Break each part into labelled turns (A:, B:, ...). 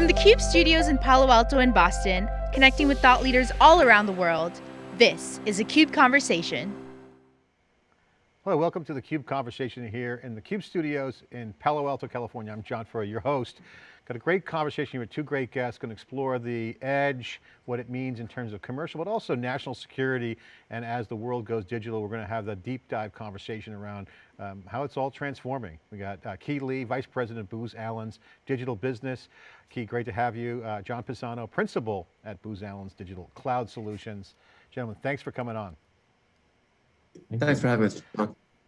A: From the CUBE studios in Palo Alto and Boston, connecting with thought leaders all around the world, this is a CUBE Conversation.
B: Hello, welcome to the CUBE Conversation here in the CUBE studios in Palo Alto, California. I'm John Furrier, your host. Got a great conversation with two great guests, going to explore the edge, what it means in terms of commercial, but also national security. And as the world goes digital, we're going to have the deep dive conversation around um, how it's all transforming. We got uh, Key Lee, Vice President Booz Allen's Digital Business. Key, great to have you. Uh, John Pisano, Principal at Booz Allen's Digital Cloud Solutions. Gentlemen, thanks for coming on.
C: Thanks for having us.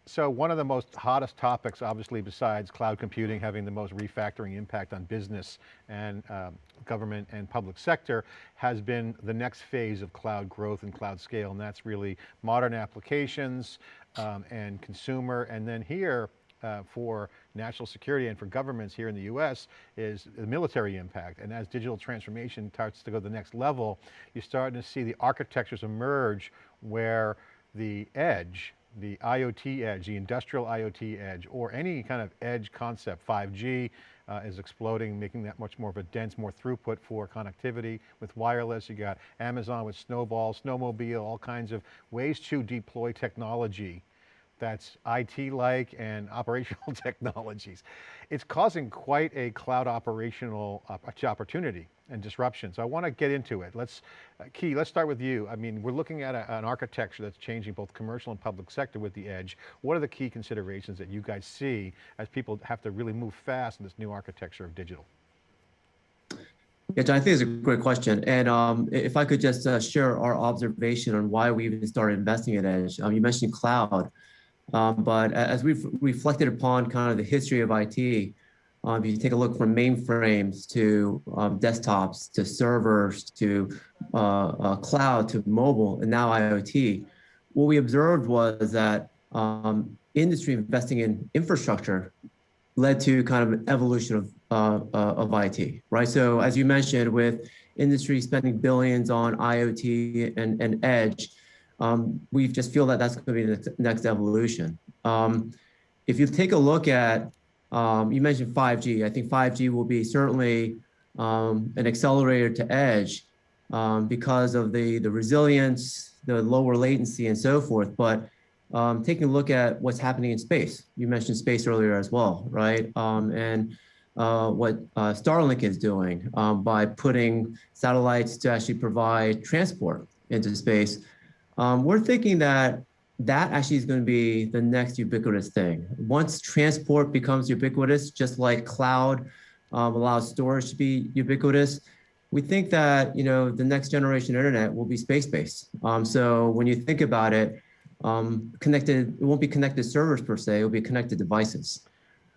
B: So one of the most hottest topics, obviously besides cloud computing having the most refactoring impact on business and um, government and public sector, has been the next phase of cloud growth and cloud scale. And that's really modern applications um, and consumer. And then here, uh, for national security and for governments here in the US is the military impact. And as digital transformation starts to go to the next level, you're starting to see the architectures emerge where the edge the IoT edge, the industrial IoT edge, or any kind of edge concept, 5G uh, is exploding, making that much more of a dense, more throughput for connectivity with wireless. You got Amazon with Snowball, Snowmobile, all kinds of ways to deploy technology that's IT-like and operational technologies. It's causing quite a cloud operational opportunity and disruption. So I want to get into it. Let's, uh, Key, let's start with you. I mean, we're looking at a, an architecture that's changing both commercial and public sector with the edge. What are the key considerations that you guys see as people have to really move fast in this new architecture of digital?
C: Yeah, John, I think it's a great question. And um, if I could just uh, share our observation on why we even started investing in Edge. Um, you mentioned cloud. Um, but as we've reflected upon kind of the history of IT, um, if you take a look from mainframes to um, desktops to servers to uh, uh, cloud to mobile and now IoT, what we observed was that um, industry investing in infrastructure led to kind of an evolution of, uh, uh of IT, right? So as you mentioned, with industry spending billions on IoT and, and edge, um, we just feel that that's going to be the next evolution. Um, if you take a look at, um, you mentioned 5G, I think 5G will be certainly um, an accelerator to edge um, because of the, the resilience, the lower latency and so forth. But um, taking a look at what's happening in space, you mentioned space earlier as well, right? and uh, what uh, Starlink is doing by putting satellites to actually provide transport into space. Um, we're thinking that that actually is going to be the next ubiquitous thing. Once transport becomes ubiquitous, just like cloud um, allows storage to be ubiquitous, we think that you know the next generation internet will be space-based. Um, so when you think about it, um, connected, it won't be connected servers per se, it will be connected devices.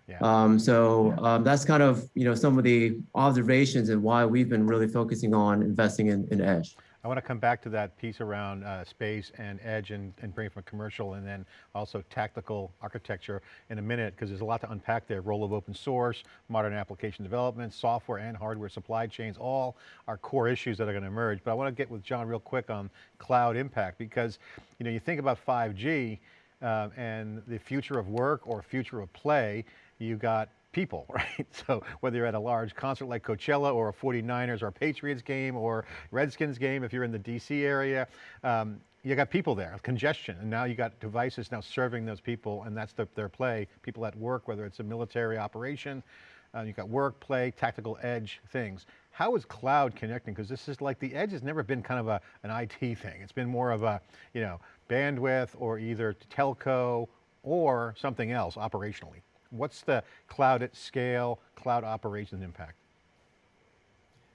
C: Yeah. Um, so um, that's kind of you know some of the observations and why we've been really focusing on investing in, in Edge.
B: I want to come back to that piece around uh, space and edge and, and bring from commercial and then also tactical architecture in a minute because there's a lot to unpack there. Role of open source, modern application development, software and hardware supply chains, all are core issues that are going to emerge. But I want to get with John real quick on cloud impact because you know, you think about 5G uh, and the future of work or future of play, you got people, right? So whether you're at a large concert like Coachella or a 49ers or Patriots game or Redskins game, if you're in the DC area, um, you got people there, congestion, and now you got devices now serving those people and that's the, their play. People at work, whether it's a military operation, uh, you got work, play, tactical edge things. How is cloud connecting? Because this is like the edge has never been kind of a, an IT thing. It's been more of a, you know, bandwidth or either telco or something else operationally. What's the cloud at scale, cloud operations impact?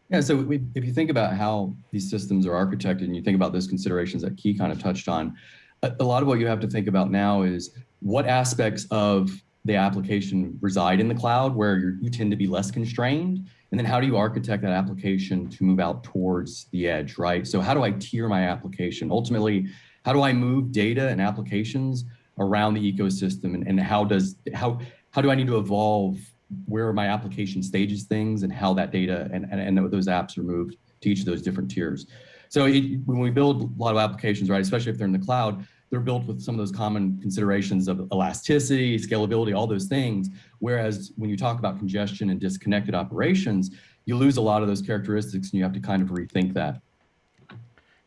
D: Yeah, so we, if you think about how these systems are architected and you think about those considerations that Key kind of touched on, a, a lot of what you have to think about now is what aspects of the application reside in the cloud where you tend to be less constrained and then how do you architect that application to move out towards the edge, right? So how do I tier my application? Ultimately, how do I move data and applications around the ecosystem and, and how does, how, how do I need to evolve where my application stages things and how that data and, and, and those apps are moved to each of those different tiers. So it, when we build a lot of applications, right, especially if they're in the cloud, they're built with some of those common considerations of elasticity, scalability, all those things. Whereas when you talk about congestion and disconnected operations, you lose a lot of those characteristics and you have to kind of rethink that.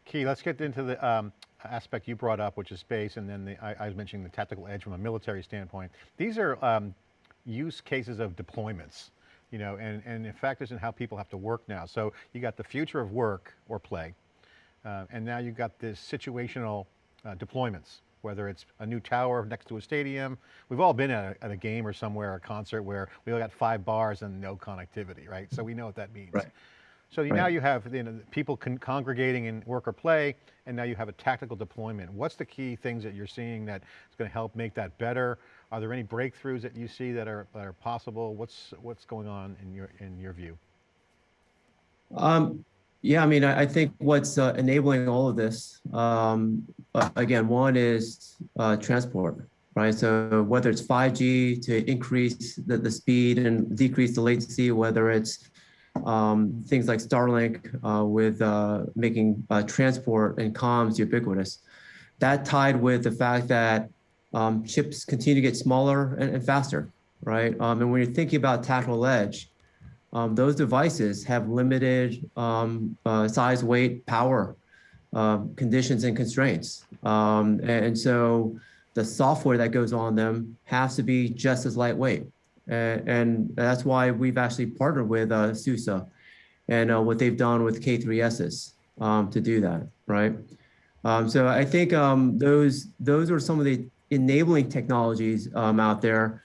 B: Key, let's get into the um, aspect you brought up, which is space, and then the, I, I, was mentioning the tactical edge from a military standpoint. These are um, use cases of deployments, you know, and, and it factors in how people have to work now. So you got the future of work or play, uh, and now you've got this situational uh, deployments, whether it's a new tower next to a stadium. We've all been at a, at a, game or somewhere, a concert where we all got five bars and no connectivity, right? So we know what that means.
C: Right.
B: So right. now you have you know, people congregating in work or play, and now you have a tactical deployment. What's the key things that you're seeing that is going to help make that better? Are there any breakthroughs that you see that are, that are possible? What's, what's going on in your, in your view?
C: Um, yeah, I mean, I, I think what's uh, enabling all of this, um, again, one is uh, transport, right? So whether it's 5G to increase the, the speed and decrease the latency, whether it's um, things like Starlink uh, with uh, making uh, transport and comms ubiquitous. That tied with the fact that um, chips continue to get smaller and, and faster, right? Um, and when you're thinking about tactical edge, um, those devices have limited um, uh, size, weight, power um, conditions and constraints. And so the software that goes on them has to be just as lightweight. And, and that's why we've actually partnered with uh, SUSE and uh, what they've done with K3s um, to do that, right? Um, so I think um, those those are some of the enabling technologies um, out there.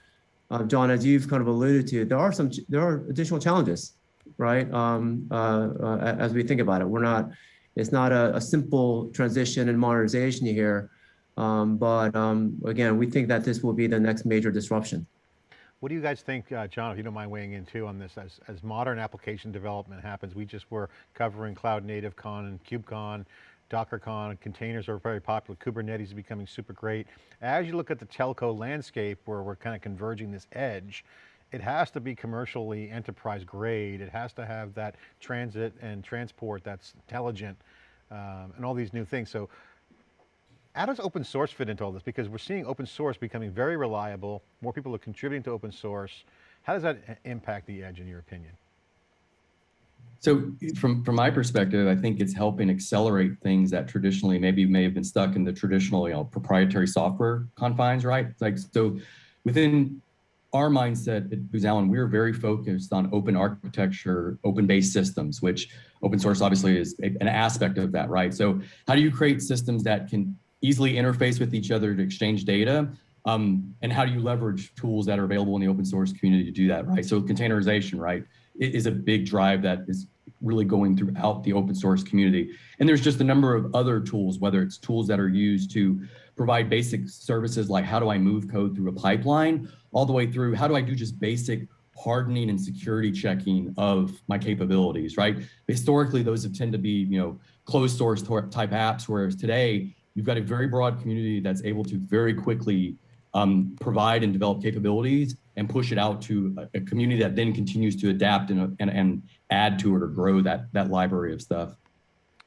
C: Uh, John, as you've kind of alluded to, there are some there are additional challenges, right? Um, uh, uh, as we think about it, we're not it's not a, a simple transition and modernization here, um, but again, we think that this will be the next major disruption.
B: What do you guys think, uh, John, if you don't mind weighing in too on this, as, as modern application development happens, we just were covering Cloud Native Con and KubeCon, DockerCon, containers are very popular, Kubernetes is becoming super great. As you look at the telco landscape where we're kind of converging this edge, it has to be commercially enterprise grade. It has to have that transit and transport that's intelligent um, and all these new things. So how does open source fit into all this? Because we're seeing open source becoming very reliable, more people are contributing to open source. How does that impact the edge in your opinion?
D: So from, from my perspective, I think it's helping accelerate things that traditionally maybe may have been stuck in the traditional you know, proprietary software confines, right? Like so within our mindset at Booz Allen, we're very focused on open architecture, open-based systems, which open source obviously is an aspect of that, right? So how do you create systems that can easily interface with each other to exchange data? Um, and how do you leverage tools that are available in the open source community to do that, right? So containerization, right, is a big drive that is really going throughout the open source community. And there's just a number of other tools, whether it's tools that are used to provide basic services like how do I move code through a pipeline, all the way through how do I do just basic hardening and security checking of my capabilities, right? Historically, those have tend to be, you know, closed source type apps, whereas today you've got a very broad community that's able to very quickly um, provide and develop capabilities and push it out to a, community that then continues to adapt and, and, and add to it or grow that, that library of stuff.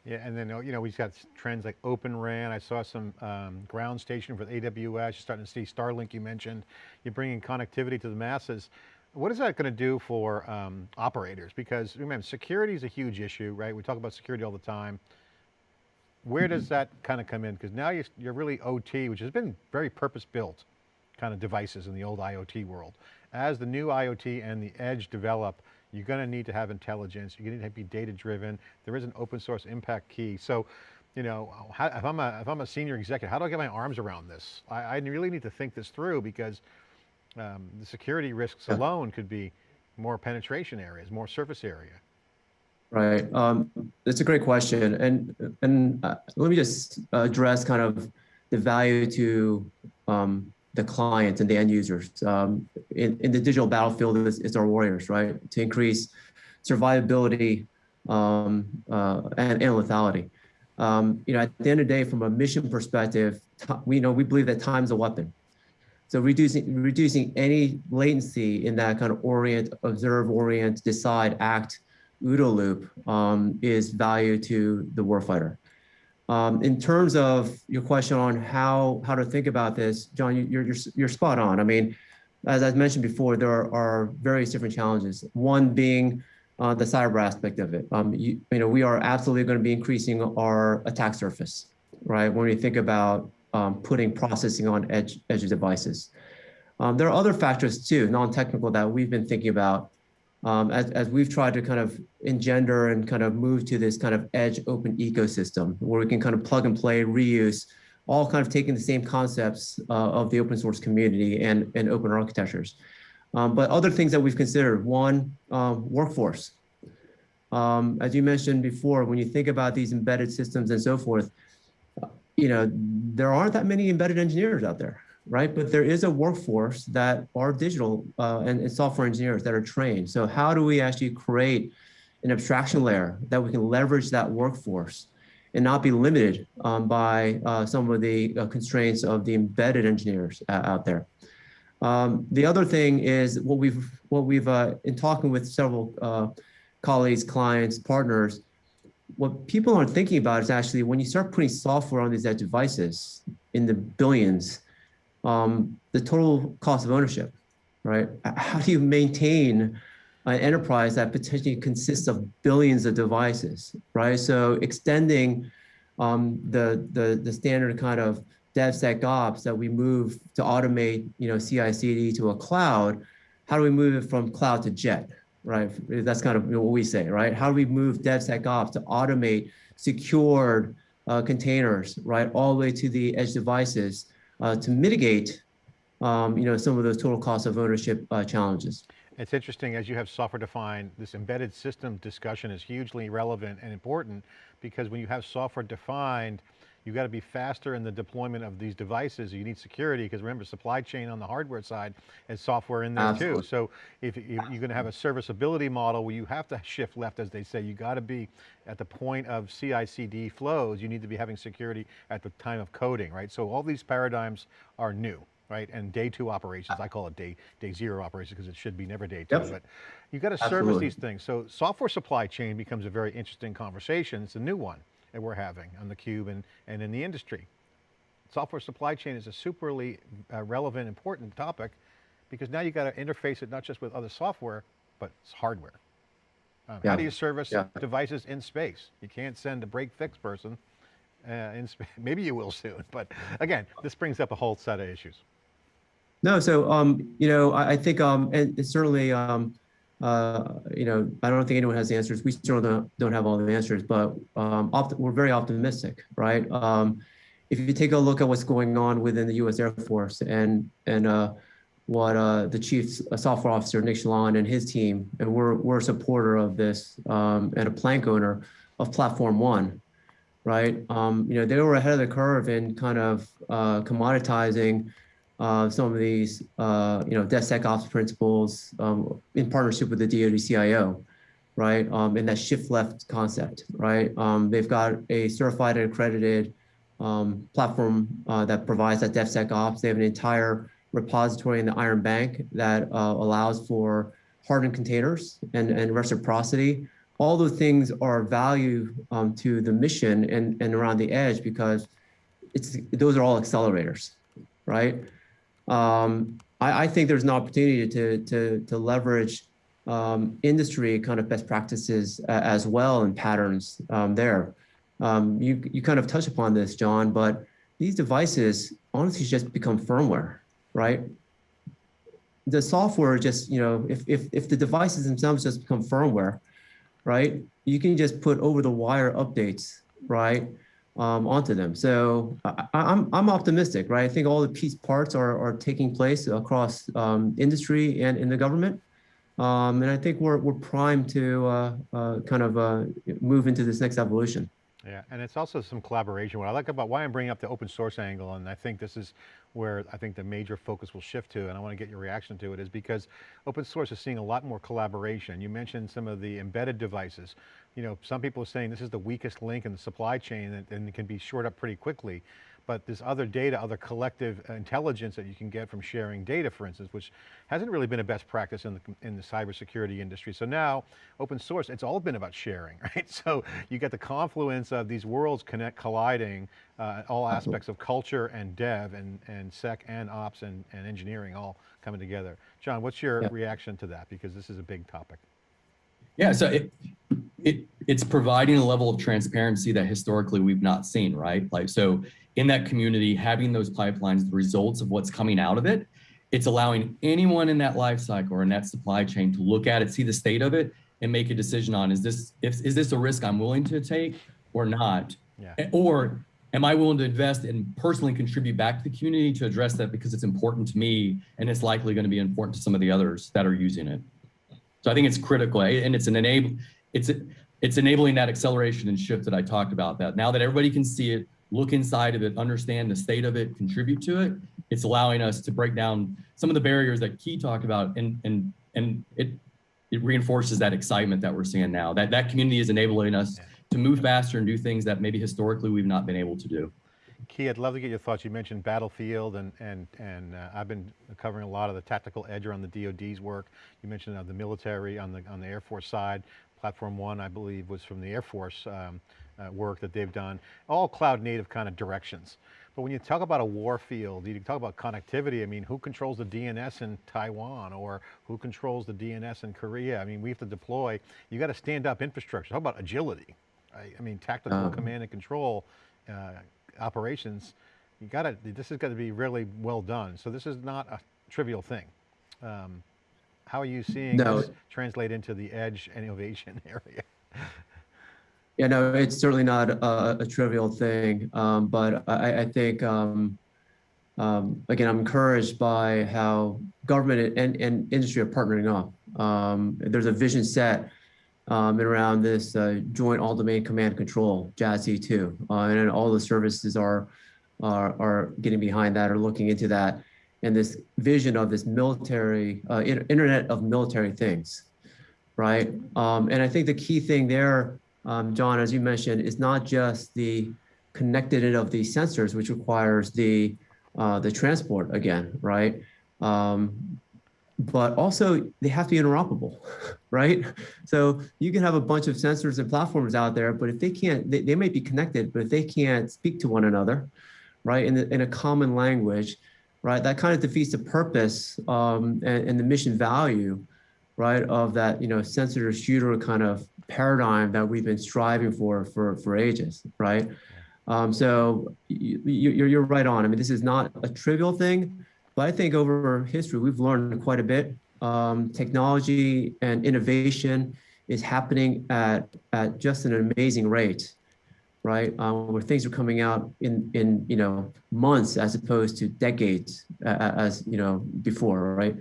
B: Yeah, and then, you know, we've got trends like Open RAN. I saw some um, ground station for AWS. You're starting to see Starlink you mentioned. You're bringing connectivity to the masses. What is that going to do for um, operators? Because remember, security is a huge issue, right? We talk about security all the time. Where does that kind of come in? Because now you're, you're really OT, which has been very purpose-built kind of devices in the old IoT world. As the new IoT and the edge develop, you're going to need to have intelligence. You're going to need to be data-driven. There is an open source impact key. So, you know, how, if, I'm a, if I'm a senior executive, how do I get my arms around this? I, I really need to think this through because um, the security risks alone could be more penetration areas, more surface area.
C: Right. Um, that's a great question. And, and uh, let me just address kind of the value to um, the clients and the end users. Um, in, in the digital battlefield, it's, it's, our warriors, right? To increase survivability um, uh, and, and lethality. Um, you know, at the end of the day, from a mission perspective, we know we believe that time's a weapon. So reducing reducing any latency in that kind of orient, observe, orient, decide, act OODA loop um, is value to the warfighter. Um, in terms of your question on how how to think about this, John, you- you're you're you're spot on. I mean, as I mentioned before, there are, are various different challenges. One being uh, the cyber aspect of it. Um, you, you know, we are absolutely going to be increasing our attack surface, right? When we think about um, putting processing on edge edge devices. Um, there are other factors too, non-technical that we've been thinking about um, as, as we've tried to kind of engender and kind of move to this kind of edge open ecosystem where we can kind of plug and play, reuse, all kind of taking the same concepts uh, of the open source community and, and open architectures. Um, but other things that we've considered, one, um, workforce. Um, as you mentioned before, when you think about these embedded systems and so forth, you know, there aren't that many embedded engineers out there, right? But there is a workforce that are digital uh, and, and software engineers that are trained. So how do we actually create an abstraction layer that we can leverage that workforce and not be limited um, by uh, some of the uh, constraints of the embedded engineers uh, out there. Um, the other thing is what we've what we've uh, in talking with several uh, colleagues, clients, partners. What people aren't thinking about is actually when you start putting software on these devices in the billions, um, the total cost of ownership, right? How do you maintain an enterprise that potentially consists of billions of devices, right? So extending um, the, the, the standard kind of DevSecOps that we move to automate, you know, CI/CD to a cloud, how do we move it from cloud to jet, right? That's kind of what we say, right? How do we move DevSecOps to automate secured uh, containers, right, all the way to the edge devices to mitigate, um, you know, some of those total cost of ownership uh, challenges.
B: It's interesting as you have software defined, this embedded system discussion is hugely relevant and important because when you have software defined, you got to be faster in the deployment of these devices. You need security because remember supply chain on the hardware side and software in there
C: Absolutely.
B: too. So if, if you're going to have a serviceability model where you have to shift left as they say, you got to be at the point of CI CD flows, you need to be having security at the time of coding, right? So all these paradigms are new right? And day two operations, I call it day day zero operations because it should be never day two,
C: Yep.
B: but you got to service these things. So software supply chain becomes a very interesting conversation. It's a new one that we're having on the cube and, and in the industry. Software supply chain is a superly uh, relevant, important topic because now you've got to interface it not just with other software, but it's hardware. Um, How do you service
C: Yeah.
B: devices in space? You can't send a break fix person uh, in space. Maybe you will soon, but again, this brings up a whole set of issues.
C: No, so um, you know, I, I think um, and it's certainly um, uh, you know, I don't think anyone has the answers. We still don't don't have all the answers, but um, we're very optimistic, right? Um, if you take a look at what's going on within the U.S. Air Force and and uh, what uh, the chief software officer Nick Chaillan and his team, and we're we're a supporter of this um, and a plank owner of Platform One, right? Um, you know, they were ahead of the curve in kind of uh, commoditizing uh, some of these, uh, you know, DevSecOps principles um, in partnership with the DoD CIO, right? Um, and that shift left concept, right? Um, they've got a certified and accredited um, platform uh, that provides that DevSecOps. They have an entire repository in the Iron Bank that uh, allows for hardened containers and, and reciprocity. All those things are value um, to the mission and, and around the edge because it's those are all accelerators, right? Um, I, I think there's an opportunity to to to leverage um, industry kind of best practices uh, as well and patterns um, there. Um, you you kind of touch upon this, John, but these devices honestly just become firmware, right? The software just you know if if if the devices themselves just become firmware, right? You can just put over the wire updates, right? Um, onto them. So I, I'm, I'm optimistic, right? I think all the piece parts are, are taking place across um, industry and in the government. Um, and I think we're, we're primed to uh, uh, kind of uh, move into this next evolution.
B: Yeah, and it's also some collaboration. What I like about why I'm bringing up the open source angle, and I think this is where I think the major focus will shift to, and I want to get your reaction to it, is because open source is seeing a lot more collaboration. You mentioned some of the embedded devices. You know, some people are saying this is the weakest link in the supply chain and, and it can be shored up pretty quickly. But this other data, other collective intelligence that you can get from sharing data, for instance, which hasn't really been a best practice in the, in the cybersecurity industry. So now, open source, it's all been about sharing, right? So you get the confluence of these worlds connect, colliding, uh, all aspects of culture and dev and, and sec and ops and, and engineering all coming together. John, what's your
C: Yeah.
B: reaction to that? Because this is a big topic.
D: Yeah, so it, it it's providing a level of transparency that historically we've not seen, right? Like so in that community, having those pipelines, the results of what's coming out of it, it's allowing anyone in that life cycle or in that supply chain to look at it, see the state of it, and make a decision on is this if is this a risk I'm willing to take or not?
B: Yeah.
D: Or am I willing to invest and personally contribute back to the community to address that because it's important to me and it's likely going to be important to some of the others that are using it. So I think it's critical and it's an enable it's it's enabling that acceleration and shift that I talked about that now that everybody can see it, look inside of it, understand the state of it, contribute to it, it's allowing us to break down some of the barriers that Key talked about and and and it it reinforces that excitement that we're seeing now. That that community is enabling us to move faster and do things that maybe historically we've not been able to do.
B: Key, I'd love to get your thoughts. You mentioned Battlefield and, and, and uh, I've been covering a lot of the tactical edge around the DoD's work. You mentioned uh, the military on the, on the Air Force side. Platform One, I believe, was from the Air Force um, uh, work that they've done. All cloud native kind of directions. But when you talk about a war field, you talk about connectivity, I mean, who controls the DNS in Taiwan or who controls the DNS in Korea? I mean, we have to deploy, you got to stand up infrastructure. How about agility? right? I mean, tactical
C: Um,
B: command and control uh, operations, you got to, this has got to be really well done. So this is not a trivial thing. Um, how are you seeing
C: No.
B: this translate into the edge and innovation area?
C: Yeah, no, it's certainly not a, a trivial thing, um, but I, I think, um, um, again, I'm encouraged by how government and, and industry are partnering up. Um, there's a vision set um, around this uh, joint all-domain command control, JADC2, uh, and all the services are, are are getting behind that or looking into that, and this vision of this military uh, in- Internet of military things, right? Um, and I think the key thing there um, John, as you mentioned, it's not just the connected of the sensors, which requires the uh, the transport again, right? Um, but also they have to be interoperable, right? So you can have a bunch of sensors and platforms out there, but if they can't, they, they may be connected, but if they can't speak to one another, right, in, the, in a common language, right, that kind of defeats the purpose um, and, and the mission value, right, of that, you know, sensor shooter kind of paradigm that we've been striving for for for ages, right? Um, so you, you're you're right on. I mean, this is not a trivial thing, but I think over history we've learned quite a bit. Um, technology and innovation is happening at at just an amazing rate, right? Um, where things are coming out in in you know months as opposed to decades uh, as you know before, right?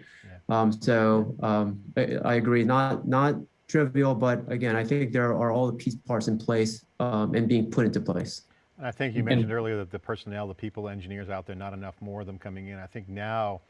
C: Um, so um, I, I agree. Not not trivial, but again, I think there are all the piece parts in place um, and being put into place.
B: And I think you mentioned earlier that the personnel, the people, engineers out there, not enough more of them coming in. I think now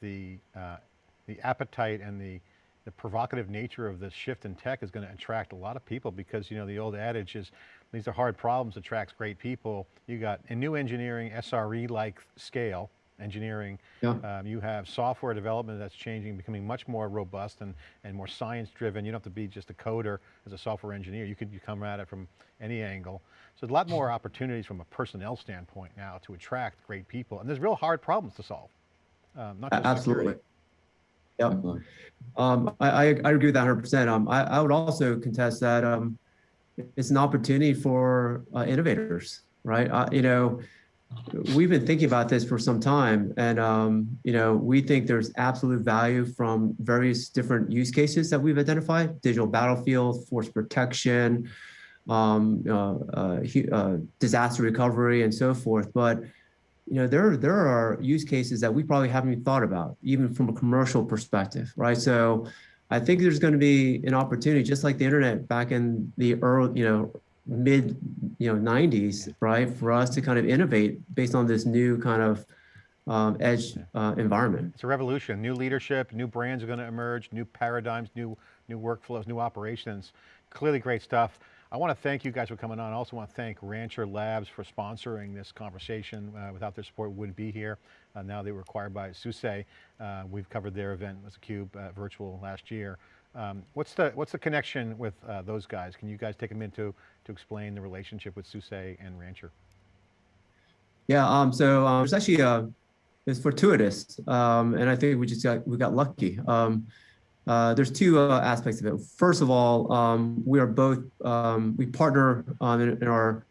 B: the, uh, the appetite and the, the provocative nature of this shift in tech is going to attract a lot of people because, you know, the old adage is these are hard problems, attracts great people. You got a new engineering, SRE-like scale, engineering.
C: Yeah.
B: Um, you have software development that's changing, becoming much more robust and, and more science driven. You don't have to be just a coder as a software engineer. You could you come at it from any angle. So there's a lot more opportunities from a personnel standpoint now to attract great people. And there's real hard problems to solve. Um, not just
C: Absolutely.
B: security.
C: Yep. Um, I, I, I agree with that 100%. Um, I, I would also contest that um, it's an opportunity for uh, innovators, right? Uh, you know, we've been thinking about this for some time, and um, you know, we think there's absolute value from various different use cases that we've identified: digital battlefield, force protection, um, uh, uh, uh, disaster recovery, and so forth. But you know, there there are use cases that we probably haven't even thought about, even from a commercial perspective, right? So, I think there's going to be an opportunity, just like the internet back in the early, you know, mid, you know, 90s, right, for us to kind of innovate based on this new kind of um, edge uh, environment.
B: It's a revolution, new leadership, new brands are going to emerge, new paradigms, new, new workflows, new operations. Clearly great stuff. I want to thank you guys for coming on. I also want to thank Rancher Labs for sponsoring this conversation. Uh, without their support, we wouldn't be here. Uh, now they were acquired by SUSE. Uh, we've covered their event as a Cube uh, virtual last year. Um, what's the what's the connection with uh, those guys? Can you guys take a minute to explain the relationship with SUSE and Rancher?
C: Yeah, um, so um, it's actually uh, it's fortuitous, um, and I think we just got we got lucky. Um, uh, there's two uh, aspects of it. First of all, um, we are both um, we partner in, in our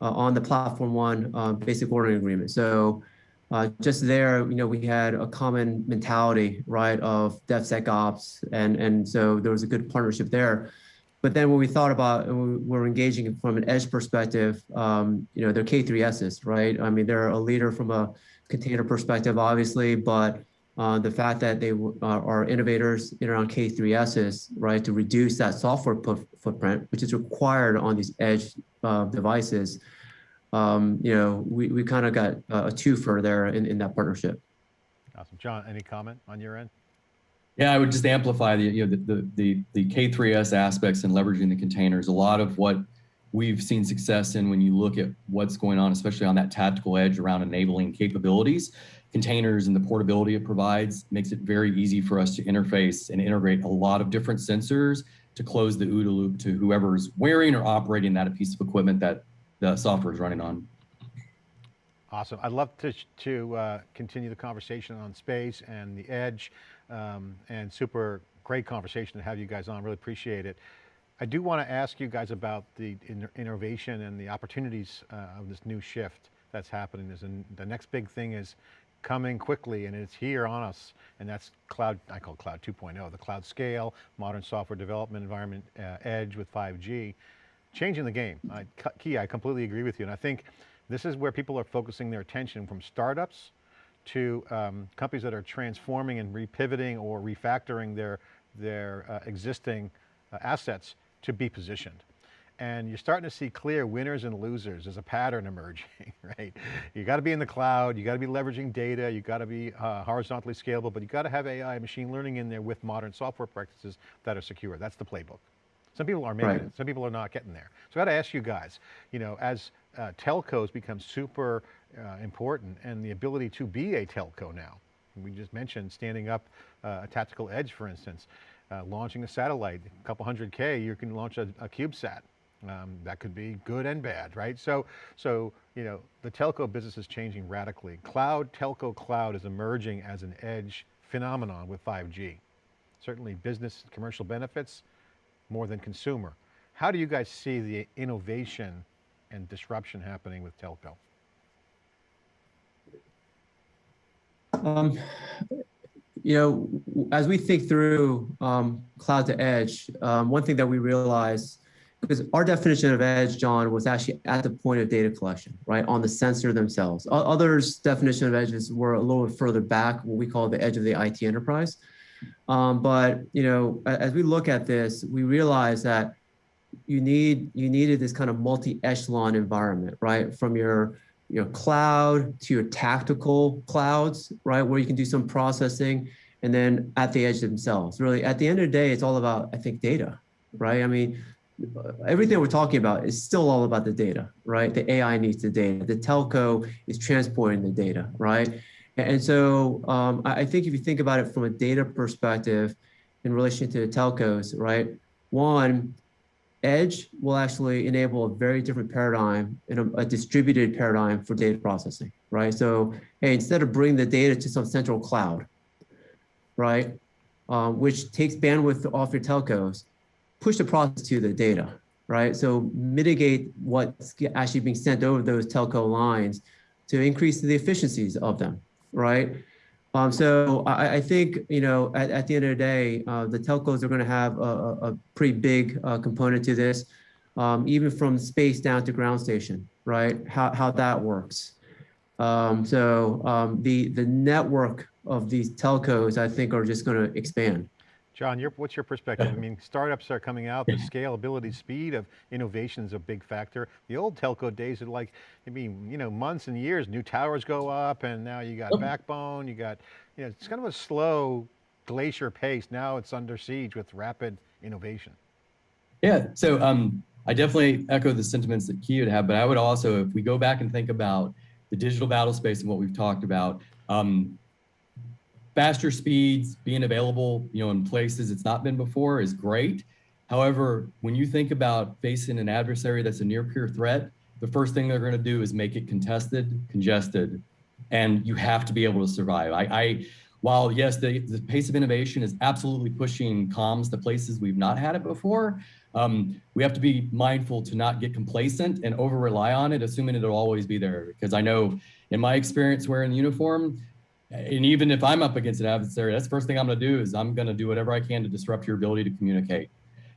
C: uh, on the platform one basic ordering agreement. So uh, just there, you know, we had a common mentality, right, of DevSecOps, and and so there was a good partnership there. But then when we thought about, we're engaging from an edge perspective, um, you know, they're K3s, right? I mean, they're a leader from a container perspective, obviously, but uh, the fact that they uh, are innovators in around K3s, right, to reduce that software footprint, which is required on these edge uh, devices, um, you know, we, we kind of got a twofer there in, in that partnership.
B: Awesome. John, any comment on your end?
D: Yeah, I would just amplify the you know the the the, K3S aspects and leveraging the containers. A lot of what we've seen success in when you look at what's going on, especially on that tactical edge around enabling capabilities, containers and the portability it provides makes it very easy for us to interface and integrate a lot of different sensors to close the OODA loop to whoever's wearing or operating that piece of equipment that the software is running on.
B: Awesome. I'd love to, to uh, continue the conversation on space and the edge um, and super great conversation to have you guys on, really appreciate it. I do want to ask you guys about the innovation and the opportunities uh, of this new shift that's happening. There's the next big thing is coming quickly and it's here on us and that's cloud, I call cloud 2.0, the cloud scale, modern software development environment, uh, edge with 5G, changing the game. I, Key, I completely agree with you and I think this is where people are focusing their attention from startups to um, companies that are transforming and repivoting or refactoring their, their uh, existing uh, assets to be positioned. And you're starting to see clear winners and losers. There's a pattern emerging, right? You got to be in the cloud, you got to be leveraging data, you got to be uh, horizontally scalable, but you got to have AI machine learning in there with modern software practices that are secure. That's the playbook. Some people are making right. it, some people are not getting there. So I got to ask you guys, you know, as uh, telcos become super uh, important and the ability to be a telco now. We just mentioned standing up uh, a tactical edge, for instance, uh, launching a satellite, a couple hundred K, you can launch a, a CubeSat. Um, that could be good and bad, right? So, so, you know, the telco business is changing radically. Cloud, telco cloud is emerging as an edge phenomenon with 5G. Certainly business commercial benefits more than consumer. How do you guys see the innovation and disruption happening with telco?
C: Um, you know, as we think through um, cloud to edge, um, one thing that we realize, because our definition of edge, John, was actually at the point of data collection, right, on the sensor themselves. Others' definition of edges were a little bit further back, what we call the edge of the IT enterprise. Um, but you know, as we look at this, we realize that you need you needed this kind of multi-echelon environment, right, from your your cloud to your tactical clouds, right, where you can do some processing, and then at the edge themselves. Really, at the end of the day, it's all about, I think, data, right? I mean, everything we're talking about is still all about the data, right? The AI needs the data. The telco is transporting the data, right? And so um, I think if you think about it from a data perspective in relation to the telcos, right? One, Edge will actually enable a very different paradigm and a, a, distributed paradigm for data processing, right? So, hey, instead of bringing the data to some central cloud, right, um, which takes bandwidth off your telcos, push the process to the data, right? So mitigate what's actually being sent over those telco lines to increase the efficiencies of them, right? Um, so I, I, think, you know, at, at, the end of the day, uh, the telcos are going to have a, a, pretty big uh, component to this, um, even from space down to ground station, right? How, how that works. Um, so um, the, the network of these telcos, I think, are just going to expand.
B: John, your, what's your perspective? I mean, startups are coming out, the scalability, speed of innovation is a big factor. The old telco days are like, I mean, you know, months and years, new towers go up and now you got backbone, you got, you know, it's kind of a slow glacier pace. Now it's under siege with rapid innovation.
D: Yeah, so um, I definitely echo the sentiments that Key would have, but I would also, if we go back and think about the digital battle space and what we've talked about, um, faster speeds, being available, you know, in places it's not been before is great. However, when you think about facing an adversary that's a near peer threat, the first thing they're going to do is make it contested, congested, and you have to be able to survive. I, I while yes, the, the pace of innovation is absolutely pushing comms to places we've not had it before, um, we have to be mindful to not get complacent and over rely on it, assuming it'll always be there. Because I know in my experience wearing the uniform, and even if I'm up against an adversary, that's the first thing I'm gonna do is I'm gonna do whatever I can to disrupt your ability to communicate.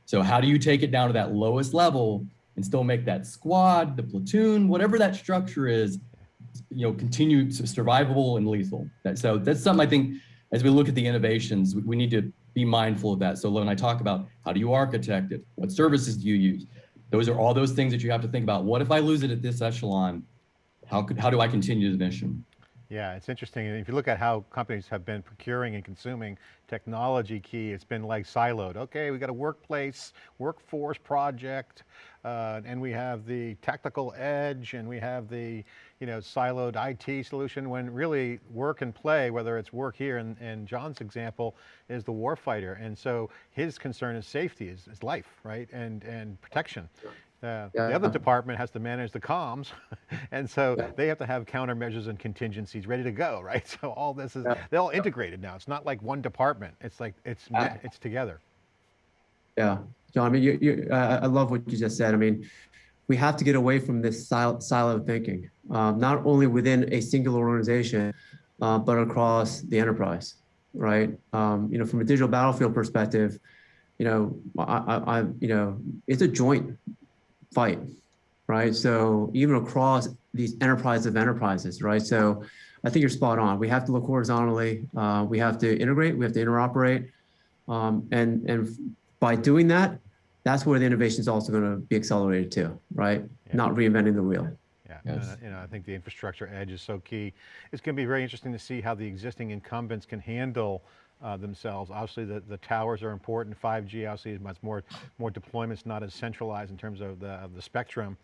D: So how do you take it down to that lowest level and still make that squad, the platoon, whatever that structure is, you know, continue to survivable and lethal. So that's something I think as we look at the innovations, we, we need to be mindful of that. So when I talk about how do you architect it, what services do you use? Those are all those things that you have to think about. What if I lose it at this echelon? How could, how do I continue the mission?
B: Yeah, it's interesting. If you look at how companies have been procuring and consuming technology key, it's been like siloed. Okay, we got a workplace, workforce project, uh, and we have the tactical edge, and we have the you know, siloed IT solution, when really work and play, whether it's work here, and, and John's example is the warfighter. And so his concern is safety, is, is life, right? And, and protection. Uh,
C: Yeah.
B: The other department has to manage the comms, and so they have to have countermeasures and contingencies ready to go, right? So all this is,
C: Yeah.
B: they're all integrated now. It's not like one department. It's like, it's,
C: Uh,
B: it's together.
C: Yeah, John, I mean, you, you, uh, I love what you just said. I mean, we have to get away from this silo, silo thinking, um, not only within a singular organization, uh, but across the enterprise, right? Um, you know, from a digital battlefield perspective, you know, I, I, I, you know, it's a joint fight, right? So even across these enterprise of enterprises, right? So I think you're spot on. We have to look horizontally. Uh, we have to integrate. We have to interoperate, um, and and by doing that, that's where the innovation is also going to be accelerated too, right?
B: Yeah.
C: Not reinventing the wheel.
B: Yeah,
D: Yes.
B: uh, you know, I think the infrastructure edge is so key. It's going to be very interesting to see how the existing incumbents can handle uh, themselves. Obviously, the, the towers are important. 5G obviously is much more, more deployments, not as centralized in terms of the, of the spectrum.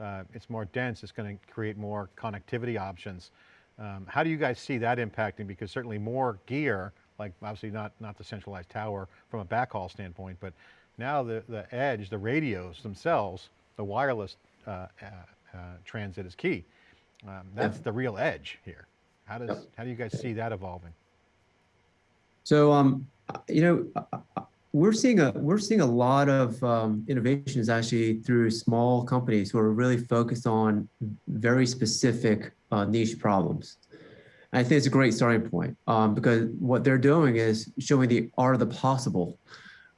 B: Uh, it's more dense. It's going to create more connectivity options. Um, how do you guys see that impacting? Because certainly more gear, like obviously not, not the centralized tower from a backhaul standpoint, but now the, the edge, the radios themselves, the wireless uh, uh, uh, transit is key. Um, that's the real edge here. How does, how do you guys see that evolving?
C: So, um, you know, uh, uh, we're seeing a we're seeing a lot of um, innovations actually through small companies who are really focused on very specific uh, niche problems. I think it's a great starting point um, because what they're doing is showing the art of the possible,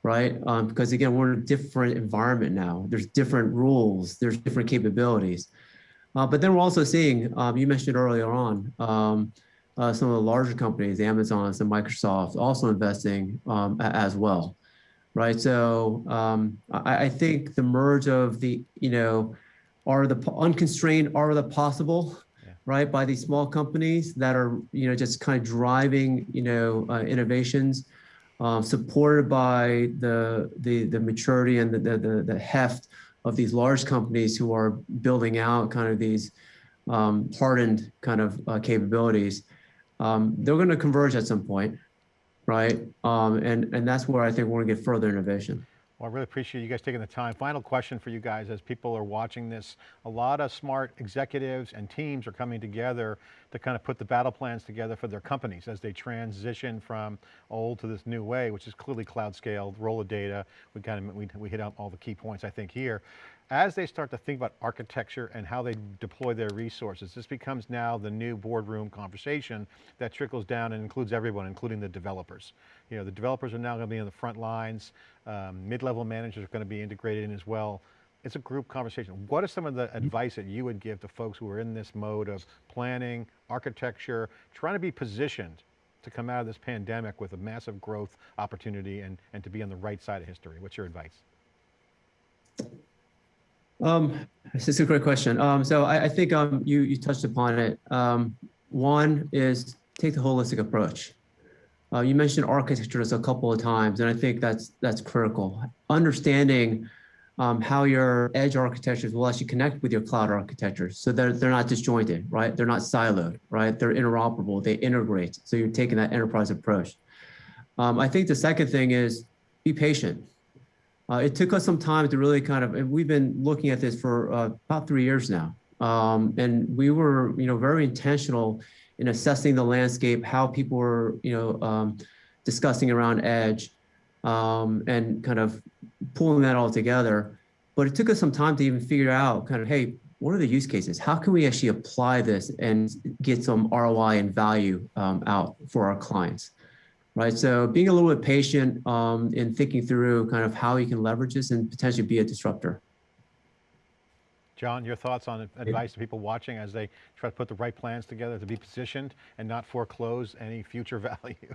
C: right? Um, because again, we're in a different environment now. There's different rules. There's different capabilities. Uh, but then we're also seeing, um, you mentioned earlier on, um, uh, some of the larger companies, the Amazons and Microsoft, also investing um, as well, right? So um, I, I think the merge of the, you know, are the unconstrained are the possible,
B: Yeah.
C: right? By these small companies that are, you know, just kind of driving, you know, uh, innovations, um, supported by the the the maturity and the, the the the heft of these large companies who are building out kind of these um, hardened kind of uh, capabilities um, they're going to converge at some point, right? Um, and and that's where I think we're going to get further innovation.
B: Well, I really appreciate you guys taking the time. Final question for you guys as people are watching this. A lot of smart executives and teams are coming together to kind of put the battle plans together for their companies as they transition from old to this new way, which is clearly cloud scaled, roll of data. We kind of, we, we hit out all the key points I think here. As they start to think about architecture and how they deploy their resources, this becomes now the new boardroom conversation that trickles down and includes everyone, including the developers. You know, the developers are now going to be in the front lines. Um, Mid-level managers are going to be integrated in as well. It's a group conversation. What are some of the advice that you would give to folks who are in this mode of planning, architecture, trying to be positioned to come out of this pandemic with a massive growth opportunity and, and to be on the right side of history? What's your advice?
C: Um, this is a great question. Um, so I, I think um, you you touched upon it. Um, one is take the holistic approach. Uh, you mentioned architectures a couple of times, and I think that's that's critical. Understanding um, how your edge architectures will actually connect with your cloud architectures, So they're, they're not disjointed, right? They're not siloed, right? They're interoperable, they integrate. So you're taking that enterprise approach. Um, I think the second thing is be patient. Uh, it took us some time to really kind of, we've been looking at this for uh, about three years now. Um, and we were, you know, very intentional in assessing the landscape, how people were, you know, um, discussing around edge, um, and kind of pulling that all together. But it took us some time to even figure out kind of, hey, what are the use cases? How can we actually apply this and get some ROI and value um, out for our clients? Right. So being a little bit patient um, in thinking through kind of how you can leverage this and potentially be a disruptor.
B: John, your thoughts on advice to people watching as they try to put the right plans together to be positioned and not foreclose any future value?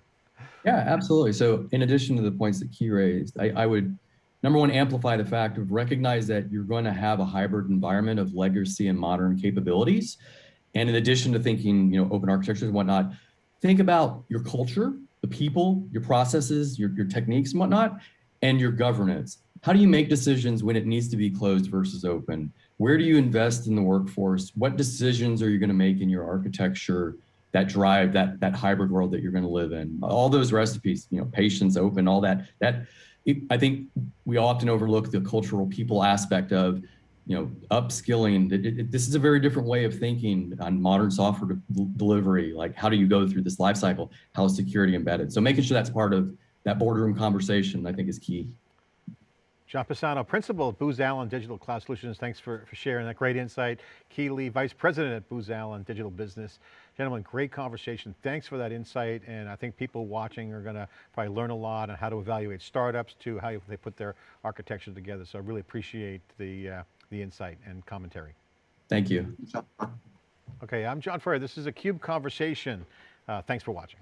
D: Yeah, absolutely. So in addition to the points that Key raised, I, I would, number one, amplify the fact of recognize that you're going to have a hybrid environment of legacy and modern capabilities. And in addition to thinking, you know, open architectures and whatnot, think about your culture, the people, your processes, your, your techniques and whatnot, and your governance. How do you make decisions when it needs to be closed versus open? Where do you invest in the workforce? What decisions are you going to make in your architecture that drive that that hybrid world that you're going to live in? All those recipes, you know, patience, open, all that. That I think we often overlook the cultural people aspect of, you know, upskilling. It, it, this is a very different way of thinking on modern software de delivery. Like, how do you go through this life cycle? How is security embedded? So making sure that's part of that boardroom conversation, I think, is key.
B: John Pisano, Principal at Booz Allen Digital Cloud Solutions. Thanks for, for sharing that great insight. Key Lee, Vice President at Booz Allen Digital Business. Gentlemen, great conversation. Thanks for that insight. And I think people watching are going to probably learn a lot on how to evaluate startups to how they put their architecture together. So I really appreciate the, uh, the insight and commentary.
D: Thank you.
B: Okay, I'm John Furrier. This is a CUBE Conversation. Uh, thanks for watching.